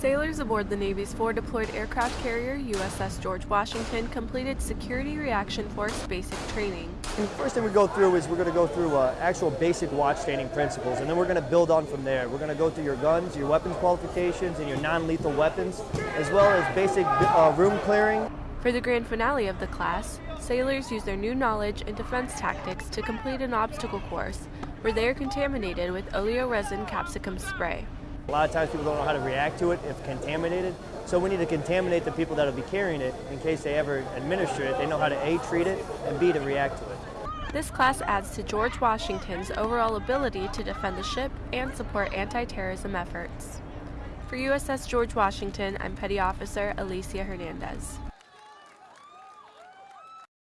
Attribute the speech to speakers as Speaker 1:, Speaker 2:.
Speaker 1: Sailors aboard the Navy's four deployed aircraft carrier USS George Washington completed Security Reaction Force basic training.
Speaker 2: And first thing we go through is we're going to go through uh, actual basic watchstanding principles, and then we're going to build on from there. We're going to go through your guns, your weapons qualifications, and your non-lethal weapons, as well as basic uh, room clearing.
Speaker 1: For the grand finale of the class, sailors use their new knowledge and defense tactics to complete an obstacle course where they are contaminated with oleoresin capsicum spray.
Speaker 2: A lot of times people don't know how to react to it if contaminated, so we need to contaminate the people that will be carrying it in case they ever administer it. They know how to A, treat it, and B, to react to it.
Speaker 1: This class adds to George Washington's overall ability to defend the ship and support anti-terrorism efforts. For USS George Washington, I'm Petty Officer Alicia Hernandez.